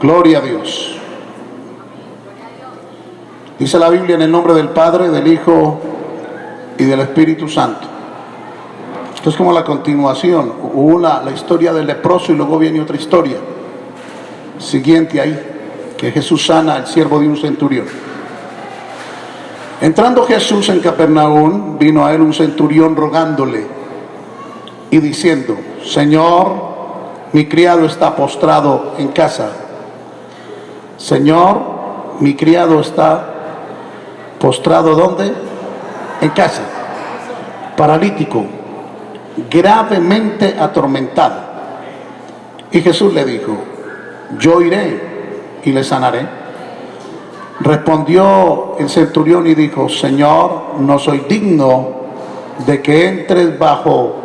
Gloria a Dios. Dice la Biblia en el nombre del Padre, del Hijo y del Espíritu Santo. Esto es como la continuación. Hubo la, la historia del leproso y luego viene otra historia. Siguiente ahí, que Jesús sana al siervo de un centurión. Entrando Jesús en Capernaum, vino a él un centurión rogándole y diciendo, Señor, mi criado está postrado en casa. Señor, mi criado está postrado ¿dónde? En casa. Paralítico, gravemente atormentado. Y Jesús le dijo, yo iré y le sanaré. Respondió el centurión y dijo, Señor, no soy digno de que entres bajo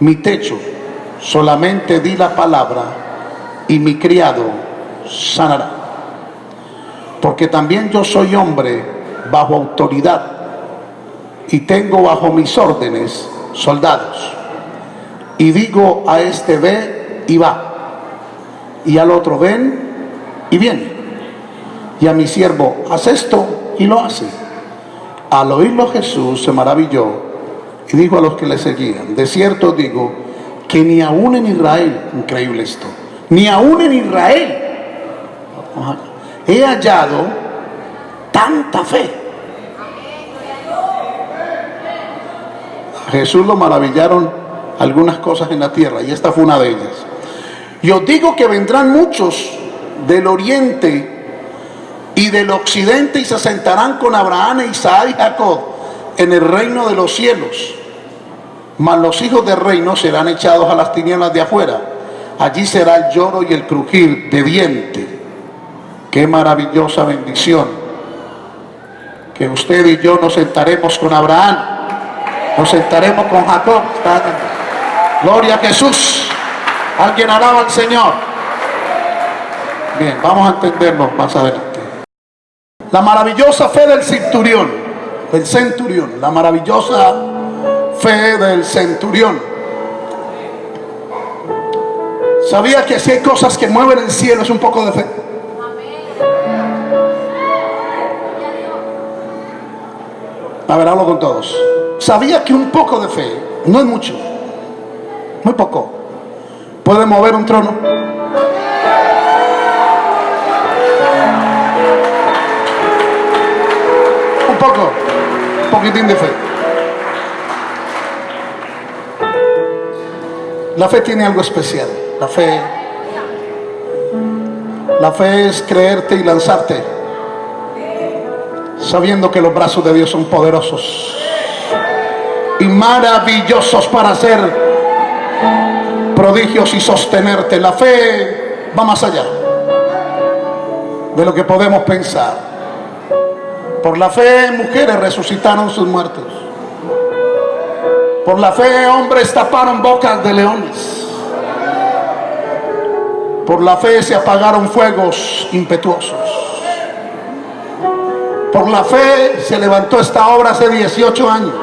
mi techo, solamente di la palabra y mi criado sanará. Porque también yo soy hombre bajo autoridad y tengo bajo mis órdenes soldados. Y digo a este ve y va, y al otro ven y viene. Y a mi siervo, haz esto y lo hace. Al oírlo Jesús se maravilló y dijo a los que le seguían, de cierto digo que ni aún en Israel, increíble esto, ni aún en Israel he hallado tanta fe. A Jesús lo maravillaron algunas cosas en la tierra y esta fue una de ellas. Y os digo que vendrán muchos del oriente y del occidente y se sentarán con Abraham, Isaac y Jacob en el reino de los cielos. Mas los hijos del reino serán echados a las tinieblas de afuera. Allí será el lloro y el crujir de diente. Qué maravillosa bendición. Que usted y yo nos sentaremos con Abraham. Nos sentaremos con Jacob. Gloria a Jesús. Alguien alaba al Señor. Bien, vamos a entenderlo más adelante. La maravillosa fe del centurión, del centurión, la maravillosa fe del centurión. Sabía que si hay cosas que mueven el cielo es un poco de. A ver, hablo con todos. Sabía que un poco de fe, no es mucho, muy poco, puede mover un trono. Un poco, un poquitín de fe. La fe tiene algo especial. La fe, la fe es creerte y lanzarte, sabiendo que los brazos de Dios son poderosos y maravillosos para hacer prodigios y sostenerte. La fe va más allá de lo que podemos pensar. Por la fe mujeres resucitaron sus muertos. Por la fe hombres taparon bocas de leones. Por la fe se apagaron fuegos impetuosos. Por la fe se levantó esta obra hace 18 años.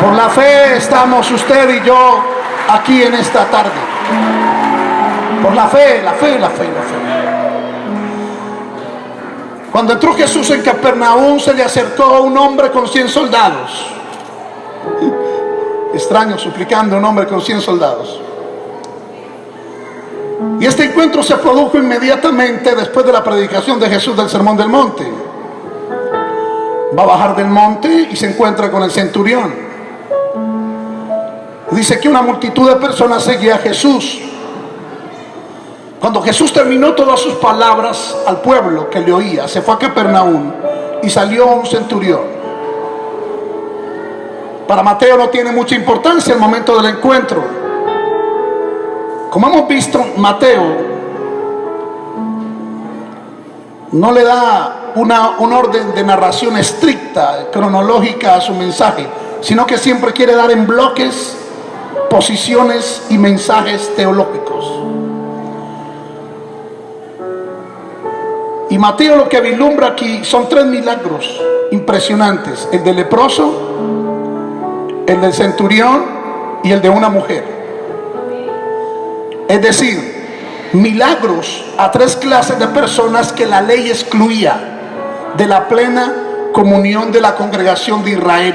Por la fe estamos usted y yo aquí en esta tarde. Por la fe, la fe, la fe, la fe. Cuando entró Jesús en Capernaum se le acercó un hombre con 100 soldados. Extraño, suplicando un hombre con 100 soldados. Y este encuentro se produjo inmediatamente después de la predicación de Jesús del Sermón del Monte. Va a bajar del monte y se encuentra con el centurión. Dice que una multitud de personas seguía a Jesús. Cuando Jesús terminó todas sus palabras al pueblo que le oía, se fue a Capernaum y salió un centurión. Para Mateo no tiene mucha importancia el momento del encuentro. Como hemos visto, Mateo no le da una, un orden de narración estricta, cronológica a su mensaje, sino que siempre quiere dar en bloques posiciones y mensajes teológicos. Y Mateo lo que vislumbra aquí son tres milagros impresionantes. El del leproso, el del centurión y el de una mujer. Es decir, milagros a tres clases de personas que la ley excluía de la plena comunión de la congregación de Israel.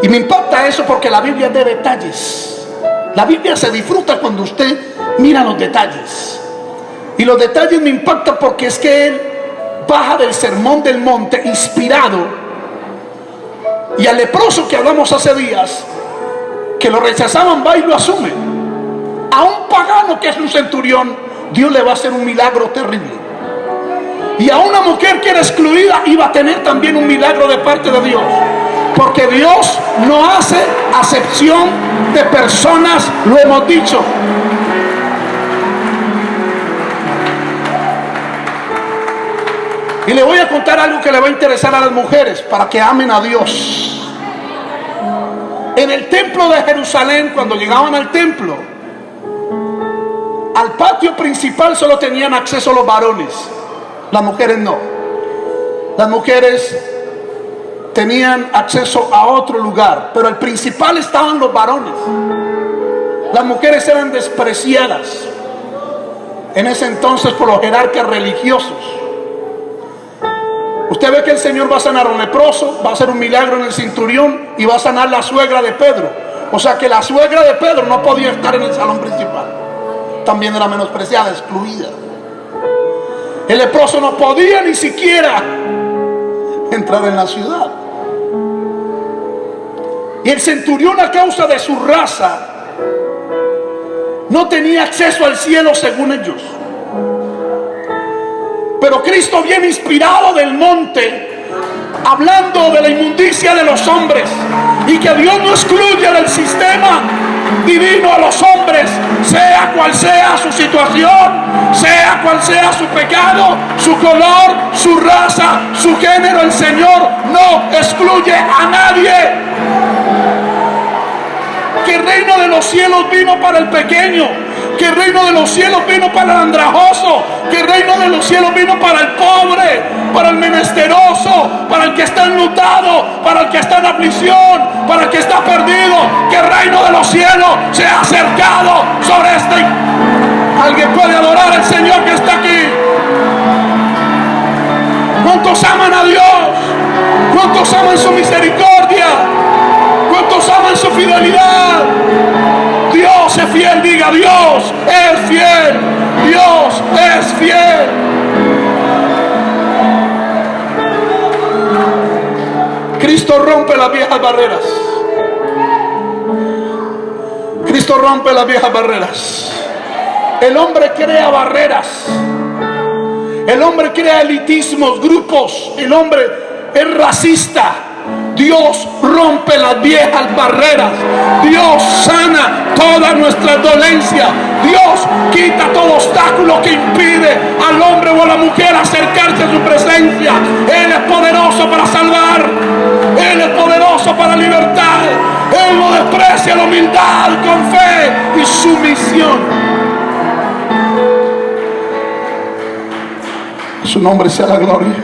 Y me impacta eso porque la Biblia de detalles. La Biblia se disfruta cuando usted mira los detalles. Y los detalles me impactan porque es que él baja del sermón del monte inspirado. Y al leproso que hablamos hace días, que lo rechazaban, va y lo asume. A un pagano que es un centurión, Dios le va a hacer un milagro terrible. Y a una mujer que era excluida iba a tener también un milagro de parte de Dios. Porque Dios no hace acepción de personas, lo hemos dicho. Y le voy a contar algo que le va a interesar a las mujeres para que amen a Dios. En el templo de Jerusalén, cuando llegaban al templo, al patio principal solo tenían acceso los varones, las mujeres no. Las mujeres tenían acceso a otro lugar, pero al principal estaban los varones. Las mujeres eran despreciadas en ese entonces por los jerarcas religiosos. Usted ve que el Señor va a sanar un leproso, va a hacer un milagro en el cinturión y va a sanar la suegra de Pedro. O sea que la suegra de Pedro no podía estar en el salón principal. También era menospreciada, excluida. El leproso no podía ni siquiera entrar en la ciudad. Y el centurión a causa de su raza no tenía acceso al cielo según ellos. Pero Cristo viene inspirado del monte, hablando de la inmundicia de los hombres y que Dios no excluye del sistema divino a los hombres, sea cual sea su situación, sea cual sea su pecado, su color, su raza, su género. El Señor no excluye a nadie. Que el reino de los cielos vino para el pequeño, que el reino de los cielos vino para el andrajoso, que el reino de los cielos vino para el pobre, para el menesteroso, para el que está enlutado, para el que está en aflicción, para el que está perdido, que el reino de los cielos se ha acercado sobre este. Alguien puede adorar al Señor que está aquí. ¿Cuántos aman a Dios? ¿Cuántos aman su misericordia? ¿Cuántos aman su fidelidad? Dios es fiel, diga Dios es fiel. Dios es fiel. Cristo rompe las viejas barreras. Cristo rompe las viejas barreras. El hombre crea barreras. El hombre crea elitismos, grupos. El hombre es racista. Dios rompe las viejas barreras. Dios sana toda nuestra dolencia. Dios quita todo obstáculo que impide al hombre o a la mujer acercarse a su presencia. Él es poderoso para salvar. Él es poderoso para libertar. Él no desprecia la humildad con fe y sumisión. Su nombre sea la gloria.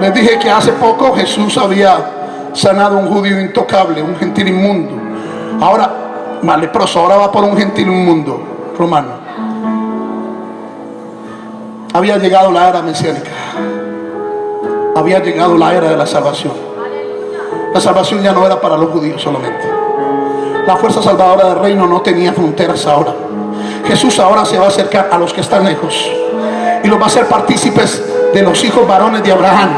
Les dije que hace poco Jesús había sanado a un judío intocable, un gentil inmundo. Ahora, más leproso, ahora va por un gentil inmundo romano. Había llegado la era mesiánica. Había llegado la era de la salvación. La salvación ya no era para los judíos solamente. La fuerza salvadora del reino no tenía fronteras ahora. Jesús ahora se va a acercar a los que están lejos y los va a hacer partícipes de los hijos varones de Abraham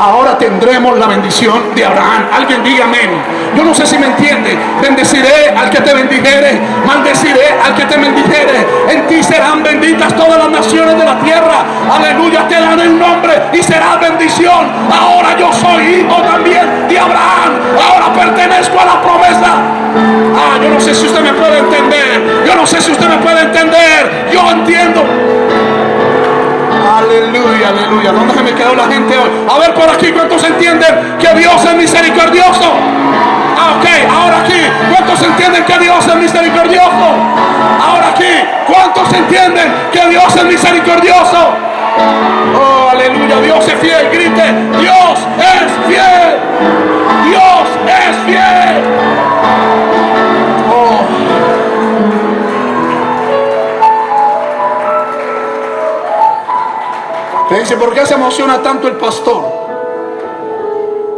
ahora tendremos la bendición de Abraham. Alguien diga amén. Yo no sé si me entiende. Bendeciré al que te bendijere, maldeciré al que te bendijere. En ti serán benditas todas las naciones de la tierra. Aleluya, te daré un nombre y será bendición. Ahora yo soy hijo también de Abraham. Ahora pertenezco a la promesa. Ah, yo no sé si usted me puede entender. Yo no sé si usted me puede entender. Yo entiendo. Aleluya, aleluya. ¿Dónde se me quedó la gente hoy? A ver por aquí, ¿cuántos entienden que Dios es misericordioso? Ah, ok, ahora aquí, ¿cuántos entienden que Dios es misericordioso? Ahora aquí, ¿cuántos entienden que Dios es misericordioso? Oh, aleluya, Dios es fiel, grite, Dios es fiel. Dios es fiel. Te dice, ¿por qué se emociona tanto el pastor?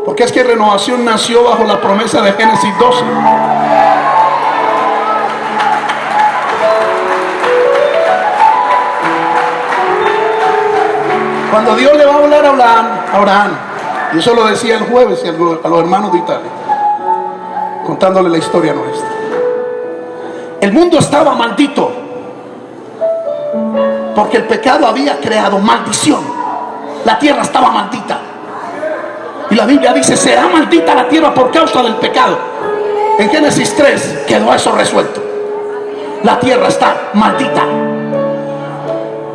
Porque es que renovación nació bajo la promesa de Génesis 12. Cuando Dios le va a hablar a Abraham, Abraham y eso lo decía el jueves a los hermanos de Italia, contándole la historia nuestra. El mundo estaba maldito porque el pecado había creado maldición. La tierra estaba maldita. Y la Biblia dice, será maldita la tierra por causa del pecado. En Génesis 3 quedó eso resuelto. La tierra está maldita.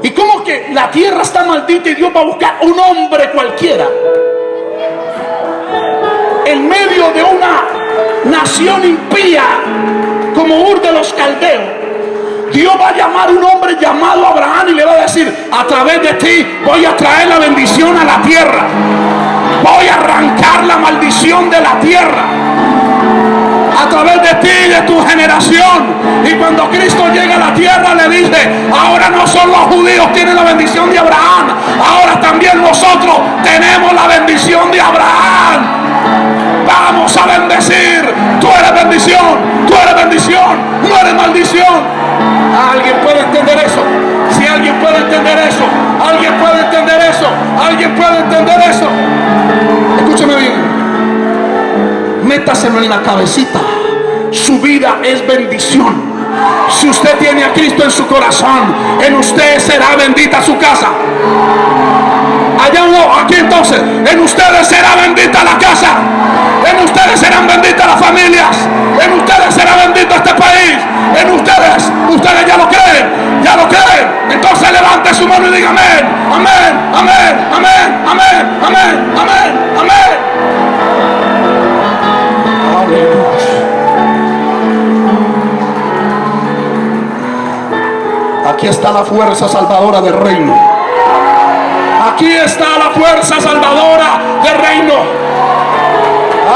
¿Y cómo que la tierra está maldita y Dios va a buscar un hombre cualquiera? En medio de una nación impía como Ur de los Caldeos Dios va a llamar a un hombre llamado Abraham y le va a decir, a través de ti voy a traer la bendición a la tierra. Voy a arrancar la maldición de la tierra. A través de ti y de tu generación. Y cuando Cristo llega a la tierra le dice, ahora no solo los judíos tienen la bendición de Abraham, ahora también nosotros tenemos la bendición de Abraham. Vamos a bendecir. Tú eres bendición, tú eres bendición, no eres maldición. ¿Alguien puede entender eso? Si alguien puede entender eso, alguien puede entender eso, alguien puede entender eso. Escúcheme bien. Métaselo en la cabecita. Su vida es bendición. Si usted tiene a Cristo en su corazón, en usted será bendita su casa. Allá no, aquí entonces, en ustedes será bendita la casa. En ustedes serán benditas las familias. En ustedes será bendito este país. En ustedes, ustedes ya lo creen, ya lo creen. Entonces levante su mano y diga amén, amén, amén, amén, amén, amén, amén, amén. Aquí está la fuerza salvadora del reino. Aquí está la fuerza salvadora del reino.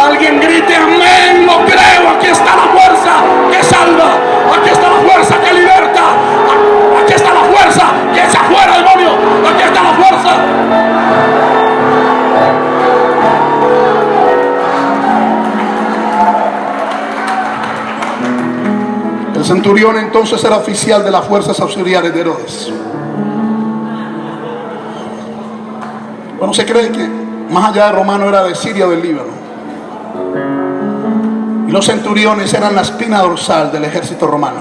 Alguien grite amén, lo creo. Aquí está la fuerza que salva. Aquí está la fuerza que liberta. Aquí está la fuerza que echa fuera demonio. Aquí está la fuerza. El centurión entonces era oficial de las fuerzas auxiliares de Herodes. Bueno, se cree que más allá de romano era de Siria o del Líbano. Y los centuriones eran la espina dorsal del ejército romano.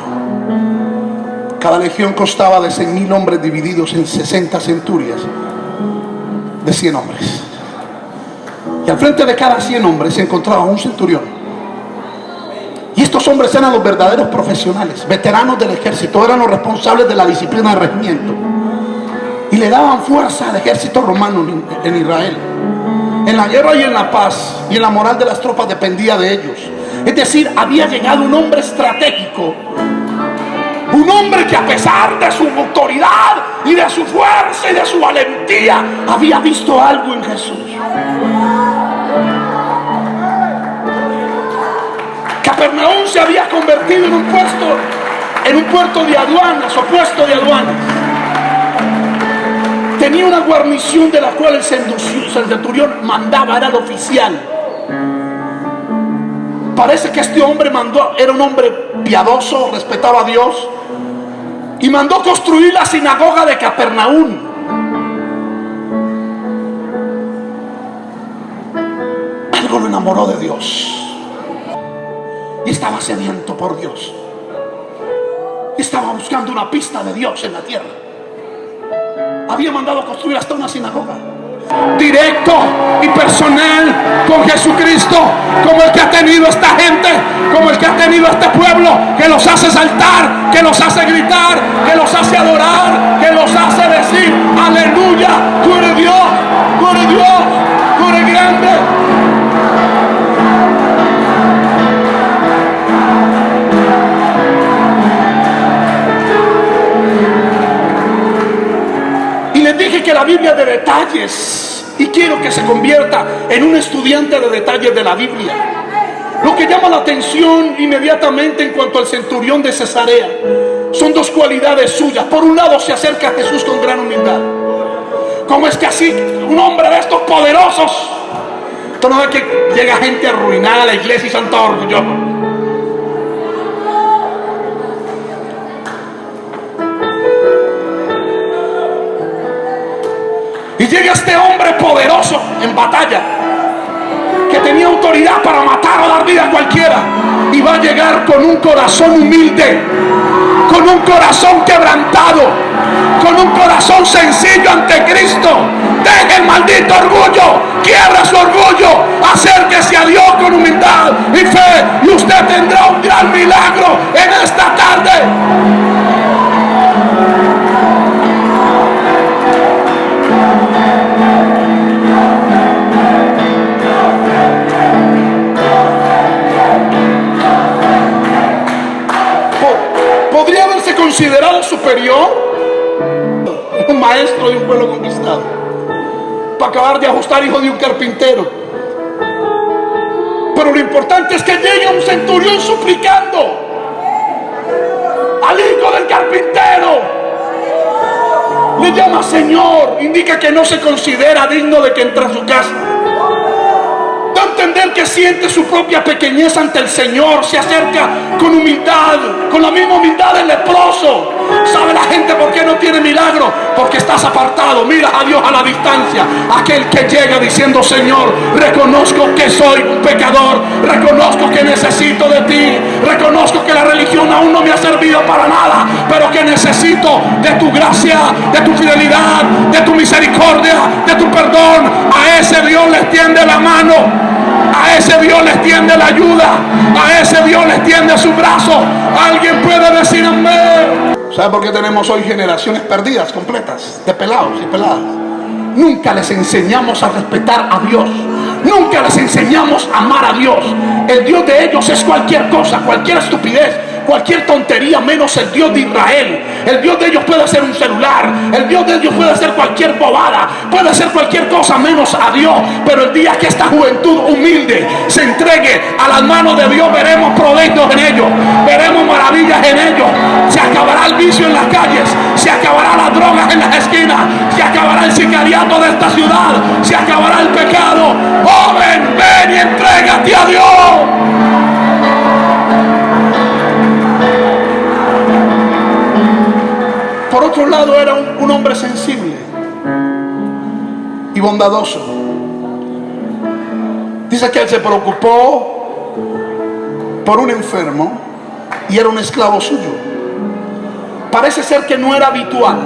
Cada legión constaba de 100.000 hombres divididos en 60 centurias de 100 hombres. Y al frente de cada 100 hombres se encontraba un centurión. Y estos hombres eran los verdaderos profesionales, veteranos del ejército, eran los responsables de la disciplina del regimiento. Le daban fuerza al ejército romano en Israel. En la guerra y en la paz y en la moral de las tropas dependía de ellos. Es decir, había llegado un hombre estratégico. Un hombre que a pesar de su autoridad y de su fuerza y de su valentía, había visto algo en Jesús. Capernaum se había convertido en un puesto, en un puerto de aduanas o puesto de aduanas tenía una guarnición de la cual el centurión mandaba, era el oficial. Parece que este hombre mandó, era un hombre piadoso, respetaba a Dios, y mandó construir la sinagoga de Capernaum. Algo lo enamoró de Dios. Y estaba sediento por Dios. Estaba buscando una pista de Dios en la tierra había mandado construir hasta una sinagoga. Directo y personal con Jesucristo, como el que ha tenido esta gente, como el que ha tenido este pueblo, que los hace saltar, que los hace gritar, que los hace adorar, que los hace decir, aleluya, tú eres Dios, tú eres Dios, tú eres grande. Que la Biblia de detalles y quiero que se convierta en un estudiante de detalles de la Biblia. Lo que llama la atención inmediatamente en cuanto al centurión de Cesarea son dos cualidades suyas. Por un lado se acerca a Jesús con gran humildad. ¿Cómo es que así un hombre de estos poderosos? Tú no ves que llega gente arruinada a la iglesia y son todos llega este hombre poderoso en batalla, que tenía autoridad para matar o dar vida a cualquiera. Y va a llegar con un corazón humilde, con un corazón quebrantado, con un corazón sencillo ante Cristo. Deje el maldito orgullo, quiebra su orgullo, acérquese a Dios con humildad y fe y usted tendrá un gran milagro en esta tarde. Un maestro de un pueblo conquistado para acabar de ajustar hijo de un carpintero. Pero lo importante es que llegue un centurión suplicando al hijo del carpintero. Le llama Señor indica que no se considera digno de que entre a su casa. Entender que siente su propia pequeñez ante el Señor, se acerca con humildad, con la misma humildad del leproso. ¿Sabe la gente por qué no tiene milagro? Porque estás apartado, mira a Dios a la distancia. Aquel que llega diciendo, Señor, reconozco que soy un pecador, reconozco que necesito de ti, reconozco que la religión aún no me ha servido para nada, pero que necesito de tu gracia, de tu fidelidad, de tu misericordia, de tu perdón. A ese Dios le extiende la mano a ese Dios le extiende la ayuda. A ese Dios le extiende su brazo. Alguien puede decir amén. ¿Sabe por qué tenemos hoy generaciones perdidas, completas, de pelados y peladas? Nunca les enseñamos a respetar a Dios. Nunca les enseñamos a amar a Dios. El Dios de ellos es cualquier cosa, cualquier estupidez cualquier tontería menos el Dios de Israel. El Dios de ellos puede ser un celular, el Dios de ellos puede ser cualquier bobada, puede ser cualquier cosa menos a Dios. Pero el día que esta juventud humilde se entregue a las manos de Dios, veremos proyectos en ellos, veremos maravillas en ellos. Se acabará el vicio en las calles, se acabará las drogas en las esquinas, se acabará el sicariato de esta ciudad, se acabará el pecado. Joven, ven y entrégate a Dios. Por otro lado era un, hombre sensible y bondadoso. Dice que él se preocupó por un enfermo y era un esclavo suyo. Parece ser que no era habitual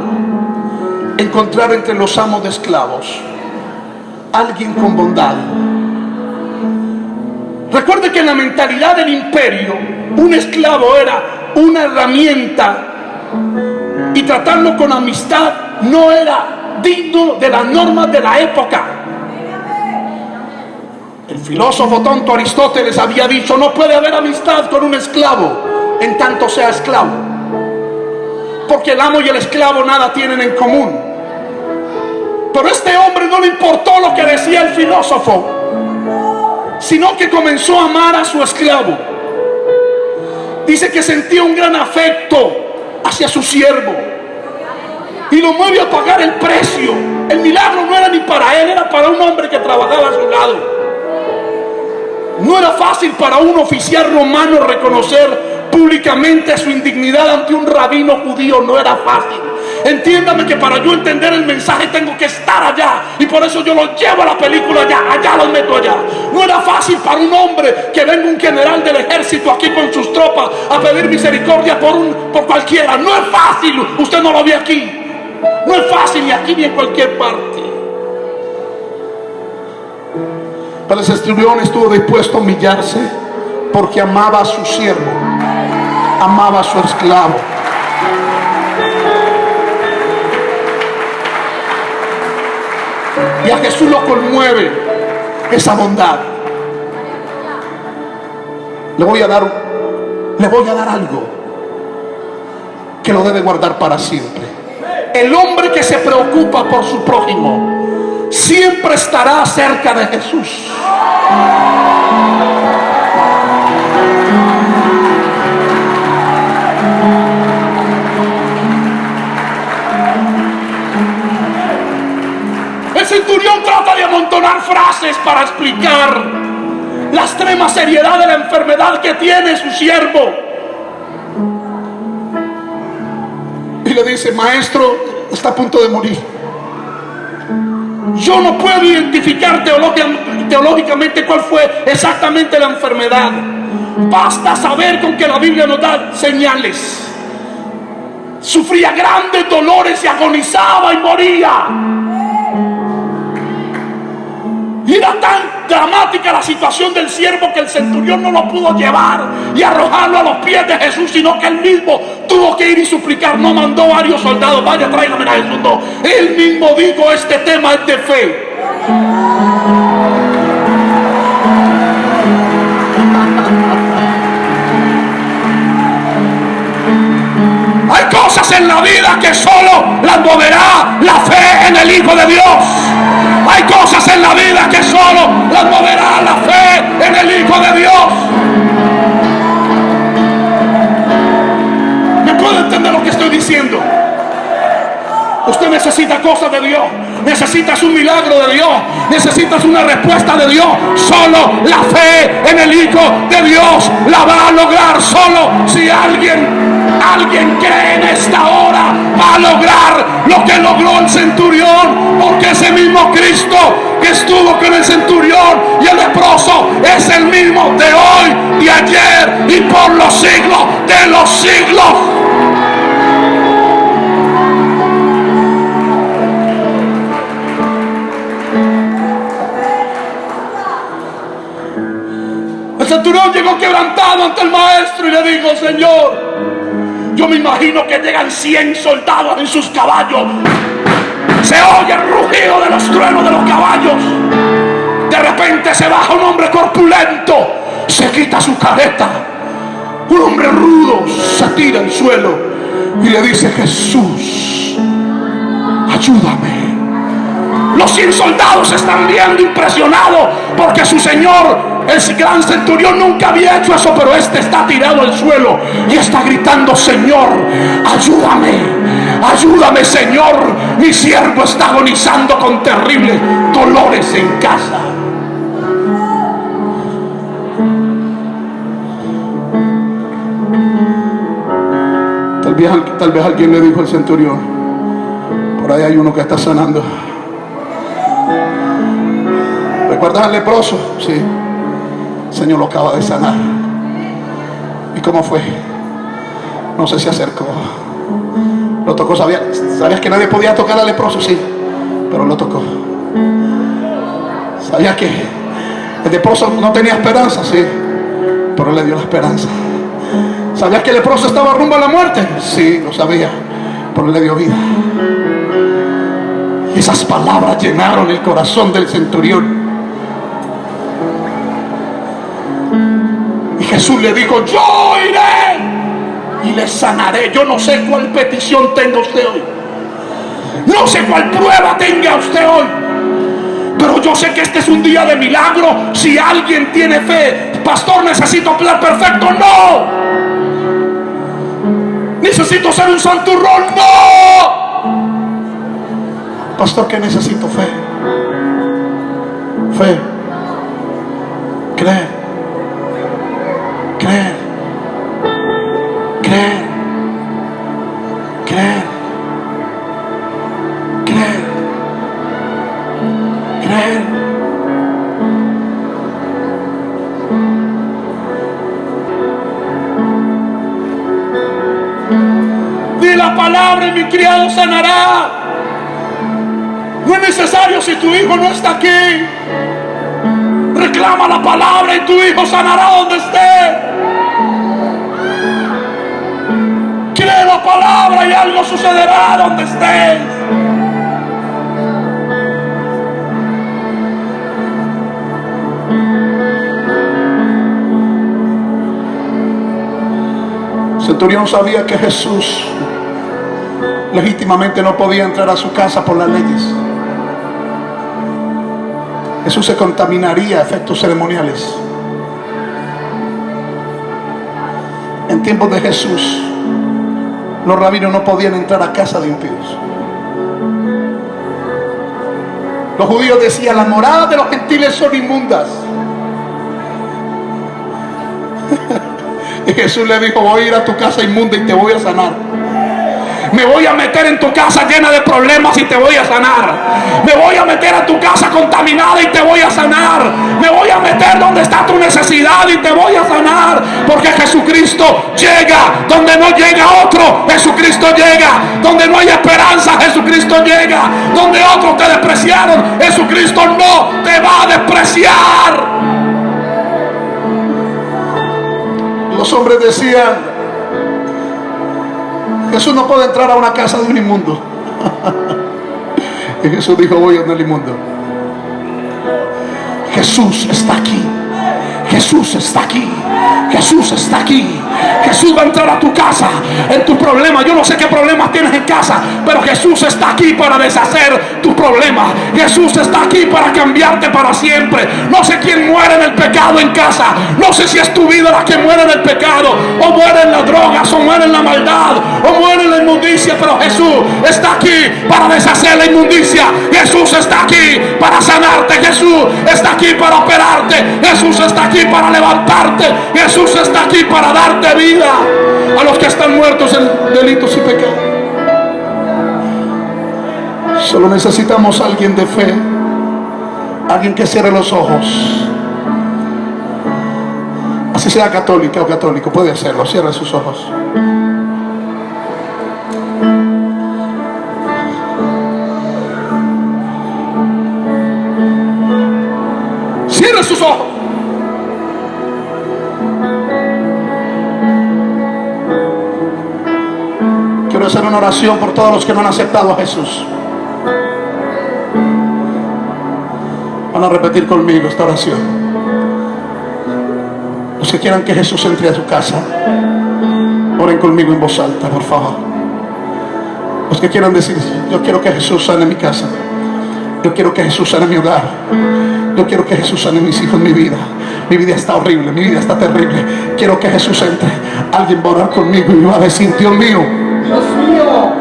encontrar entre los amos de esclavos alguien con bondad. Recuerde que en la mentalidad del imperio un esclavo era una herramienta tratarlo con amistad no era digno de las normas de la época. El filósofo tonto Aristóteles había dicho, no puede haber amistad con un esclavo en tanto sea esclavo. Porque el amo y el esclavo nada tienen en común. Pero este hombre no le importó lo que decía el filósofo, sino que comenzó a amar a su esclavo. Dice que sentía un gran afecto hacia su siervo. Y lo mueve a pagar el precio. El milagro no era ni para él, era para un hombre que trabajaba a su lado. No era fácil para un oficial romano reconocer públicamente su indignidad ante un rabino judío, no era fácil. Entiéndame que para yo entender el mensaje tengo que estar allá. Y por eso yo lo llevo a la película allá, allá lo meto allá. No era fácil para un hombre que venga un general del ejército aquí con sus tropas a pedir misericordia por, un, por cualquiera. No es fácil. Usted no lo ve aquí. Es fácil ni aquí ni en cualquier parte. Pero ese estudión estuvo dispuesto a humillarse porque amaba a su siervo, amaba a su esclavo. Y a Jesús lo conmueve esa bondad. Le voy a dar, le voy a dar algo que lo debe guardar para siempre. El hombre que se preocupa por su prójimo siempre estará cerca de Jesús. centurión trata de amontonar frases para explicar la extrema seriedad de la enfermedad que tiene su siervo. Le dice, maestro, está a punto de morir. Yo no puedo identificar teológicamente cuál fue exactamente la enfermedad. Basta saber con que la Biblia nos da señales. Sufría grandes dolores y agonizaba y moría. Y era tan dramática la situación del siervo que el centurión no lo pudo llevar y arrojarlo a los pies de Jesús, sino que él mismo tuvo que ir y suplicar. No mandó varios soldados, vaya, tráigame a Jesús. No, él mismo dijo, este tema es de fe. Cosas en la vida que solo las moverá la fe en el Hijo de Dios. Hay cosas en la vida que solo las moverá la fe en el Hijo de Dios. ¿Me puede entender lo que estoy diciendo? Usted necesita cosas de Dios. Necesitas un milagro de Dios. Necesitas una respuesta de Dios. Solo la fe en el Hijo de Dios la va a lograr. Solo si alguien alguien cree en esta hora va a lograr lo que logró el centurión, porque ese mismo Cristo que estuvo con el centurión y el leproso es el mismo de hoy, y ayer y por los siglos de los siglos. El centurión llegó quebrantado ante el maestro y le dijo, Señor, yo me imagino que llegan 100 soldados en sus caballos. Se oye el rugido de los truenos de los caballos. De repente se baja un hombre corpulento. Se quita su careta. Un hombre rudo se tira al suelo y le dice, Jesús, ayúdame. Los 100 soldados están viendo impresionados porque su Señor el gran centurión nunca había hecho eso, pero este está tirado al suelo y está gritando, Señor, ayúdame, ayúdame, Señor. Mi siervo está agonizando con terribles dolores en casa. Tal vez, tal vez alguien le dijo al centurión, por ahí hay uno que está sanando. ¿Recuerdas al leproso? Sí. Señor lo acaba de sanar. ¿Y cómo fue? No sé si acercó. Lo tocó, ¿sabías, ¿sabías que nadie podía tocar al leproso? Sí, pero lo tocó. ¿Sabías que el leproso no tenía esperanza? Sí, pero le dio la esperanza. ¿Sabías que el leproso estaba rumbo a la muerte? Sí, lo sabía, pero le dio vida. Esas palabras llenaron el corazón del centurión. Jesús le dijo, yo iré y le sanaré. Yo no sé cuál petición tenga usted hoy. No sé cuál prueba tenga usted hoy. Pero yo sé que este es un día de milagro. Si alguien tiene fe, pastor, necesito plan perfecto. No. Necesito ser un santurrón. No. Pastor, que necesito fe. Fe. Creer mi criado sanará. No es necesario si tu hijo no está aquí. Reclama la palabra y tu hijo sanará donde esté. Cree la palabra y algo sucederá donde estés. Centurión sabía que Jesús legítimamente no podía entrar a su casa por las leyes. Jesús se contaminaría a efectos ceremoniales. En tiempos de Jesús, los rabinos no podían entrar a casa de impíos. Los judíos decían, las moradas de los gentiles son inmundas. y Jesús le dijo, voy a ir a tu casa inmunda y te voy a sanar. Me voy a meter en tu casa llena de problemas y te voy a sanar. Me voy a meter a tu casa contaminada y te voy a sanar. Me voy a meter donde está tu necesidad y te voy a sanar. Porque Jesucristo llega donde no llega otro. Jesucristo llega donde no hay esperanza. Jesucristo llega donde otros te despreciaron. Jesucristo no te va a despreciar. Los hombres decían, Jesús no puede entrar a una casa de un inmundo. y Jesús dijo, voy a el inmundo. Jesús está aquí. Jesús está aquí. Jesús está aquí. Jesús va a entrar a tu casa, en tu problema. Yo no sé qué problemas tienes en casa, pero Jesús está aquí para deshacer tu problema. Jesús está aquí para cambiarte para siempre. No sé quién muere en el pecado en casa. No sé si es tu vida la que muere en el pecado, o muere en las drogas, o muere en la maldad, o muere en la inmundicia. Pero Jesús está aquí para deshacer la inmundicia. Jesús está aquí para sanarte. Jesús está aquí para operarte. Jesús está aquí para levantarte. Jesús está aquí para darte vida a los que están muertos en delitos y pecados. Solo necesitamos alguien de fe, alguien que cierre los ojos. Así sea católica o católico, puede hacerlo, cierre sus ojos. Cierre sus ojos. Oración por todos los que no han aceptado a Jesús. Van a repetir conmigo esta oración. Los que quieran que Jesús entre a su casa, oren conmigo en voz alta, por favor. Los que quieran decir, yo quiero que Jesús sane mi casa. Yo quiero que Jesús sane mi hogar. Yo quiero que Jesús sane mis hijos, mi vida. Mi vida está horrible, mi vida está terrible. Quiero que Jesús entre. Alguien va a orar conmigo y va a decir, Dios mío, mío.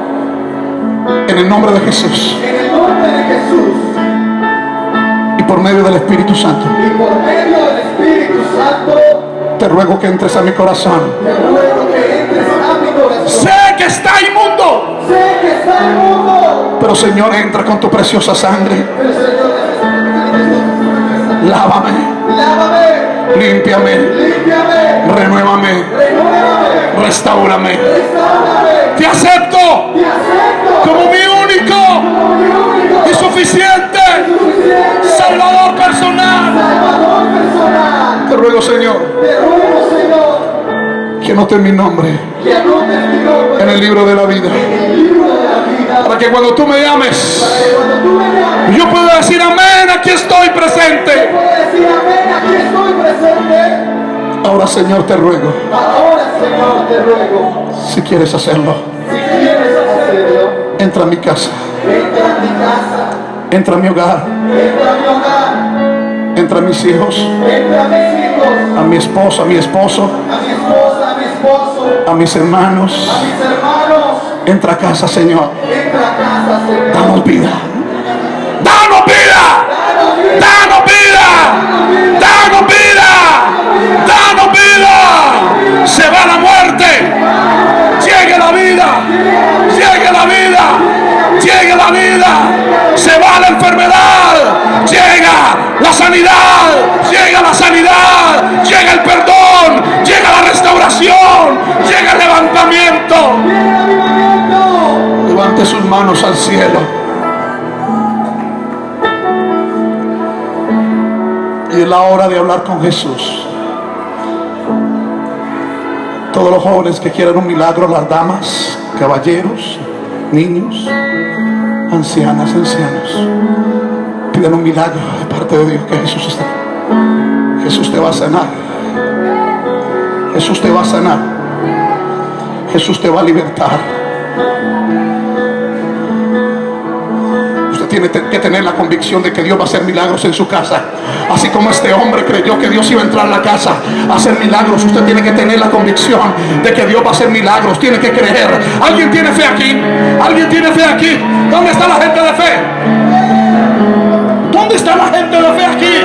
En el nombre de Jesús. En el nombre de Jesús. Y por medio del Espíritu Santo. Y por medio del Espíritu Santo. Te ruego que entres a mi corazón. Te ruego que entres a mi corazón. Sé que está inmundo. Sé que está inmundo. Pero Señor, entra con tu preciosa sangre. Pero Señor, Lávame. Lávame. Límpiame. Límpiame. Renuévame. Restáurame. Te acepto. Como mi único. Y suficiente. Salvador personal. Te ruego, Señor. Que anote mi nombre. Que anotes mi nombre. En el libro de la vida. Para que cuando tú me llames. Yo puedo decir amén, aquí estoy presente. Puedo decir amén, aquí estoy presente. Ahora Señor te ruego, Señor te ruego, si quieres hacerlo, si quieres hacerlo, entra a mi casa, entra a mi casa, entra a mi hogar, entra a mi hogar, entra a mis hijos, entra a mis hijos, a mi esposo, a mi esposo, a mi esposa, a mi esposo, a mis hermanos. a mis hermanos. Entra a casa, Señor. Entra a casa, Señor. Danos vida. Danos vida. Danos vida, Danos la sanidad. Llega la sanidad. Llega el perdón. Llega la restauración. Llega el levantamiento. Levante sus manos al cielo. Y es la hora de hablar con Jesús. Todos los jóvenes que quieran un milagro, las damas, caballeros, niños, ancianas, ancianos, pidan un milagro de parte de Dios que Jesús está. Jesús te va a sanar. Jesús te va a sanar. Jesús te va a libertar. Usted tiene que tener la convicción de que Dios va a hacer milagros en su casa. Así como este hombre creyó que Dios iba a entrar a la casa a hacer milagros, usted tiene que tener la convicción de que Dios va a hacer milagros. Tiene que creer. ¿Alguien tiene fe aquí? ¿Alguien tiene fe aquí? ¿Dónde está la gente de fe? ¿Dónde está la gente de fe aquí?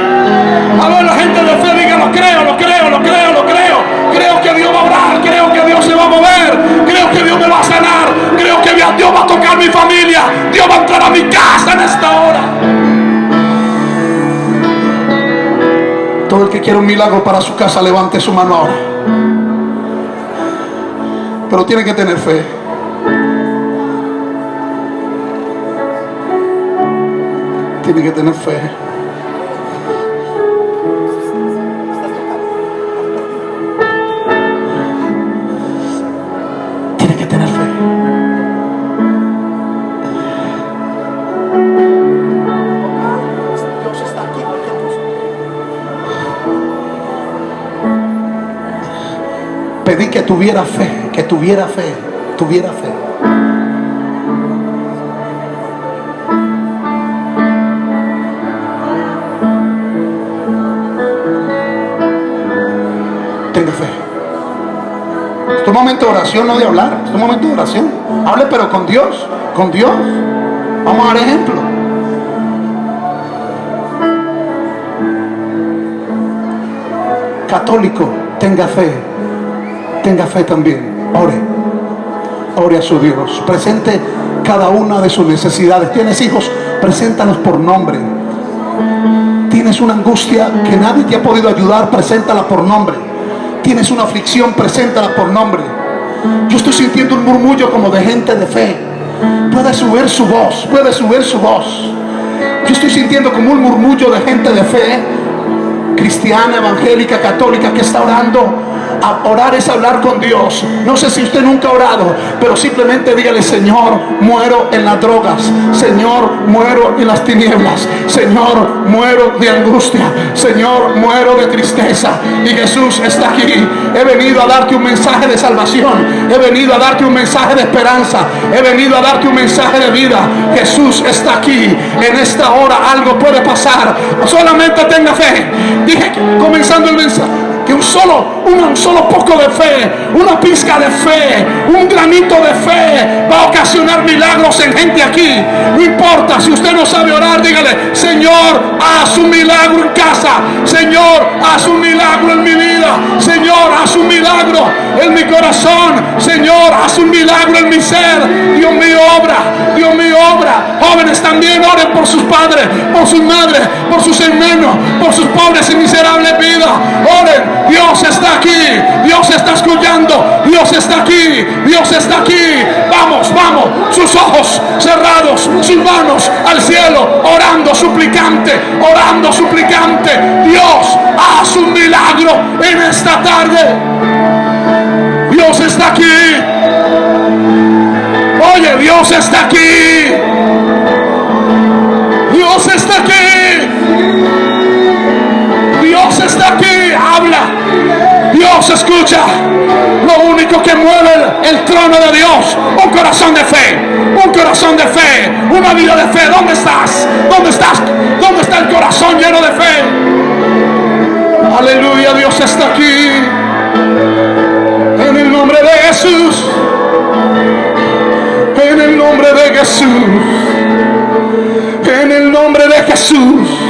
A ver, la gente de fe diga, lo creo, lo creo, lo creo, lo creo. Creo que Dios va a orar, creo que Dios se va a mover, creo que Dios me va a sanar, creo que Dios va a tocar mi familia, Dios va a entrar a mi casa en esta hora. Todo el que quiera un milagro para su casa, levante su mano ahora. Pero tiene que tener fe. Tiene que tener fe. Tiene que tener fe. Pedí que tuviera fe, que tuviera fe, tuviera fe. Momento de oración, no de hablar. Es un momento de oración. Hable pero con Dios, con Dios. Vamos a dar ejemplo. Católico, tenga fe. Tenga fe también. Ore. Ore a su Dios. Presente cada una de sus necesidades. Tienes hijos, preséntalos por nombre. Tienes una angustia que nadie te ha podido ayudar, preséntala por nombre. Tienes una aflicción, preséntala por nombre. Yo estoy sintiendo un murmullo como de gente de fe. Puede subir su voz, puede subir su voz. Yo estoy sintiendo como un murmullo de gente de fe, cristiana, evangélica, católica, que está orando. Orar es hablar con Dios. No sé si usted nunca ha orado, pero simplemente dígale, Señor, muero en las drogas. Señor, muero en las tinieblas. Señor, muero de angustia. Señor, muero de tristeza. Y Jesús está aquí. He venido a darte un mensaje de salvación. He venido a darte un mensaje de esperanza. He venido a darte un mensaje de vida. Jesús está aquí. En esta hora algo puede pasar. Solamente tenga fe. Dije, comenzando el mensaje que un solo, un solo poco de fe, una pizca de fe, un granito de fe va a ocasionar milagros en gente aquí. No importa, si usted no sabe orar, dígale, Señor, haz un milagro en casa. Señor, haz un milagro en mi vida. Señor, haz un milagro en mi corazón. Señor, haz un milagro en mi ser. Dios mío, obra. Dios mío, obra. Jóvenes también oren por sus padres, por sus madres, por sus hermanos, por sus pobres y miserables vidas. Oren. Dios está aquí. Dios está escuchando. Dios está aquí. Dios está aquí. Vamos, vamos. Sus ojos cerrados. Sus manos al cielo. Orando suplicante. Orando suplicante. Dios haz un milagro en esta tarde. Dios está aquí. Oye, Dios está aquí. Dios está aquí. Dios está aquí. Habla. Dios escucha lo único que mueve el, trono de Dios. Un corazón de fe, un corazón de fe, una vida de fe. ¿Dónde estás? ¿Dónde estás? ¿Dónde está el corazón lleno de fe? Aleluya, Dios está aquí. En el nombre de Jesús. En el nombre de Jesús. En el nombre de Jesús.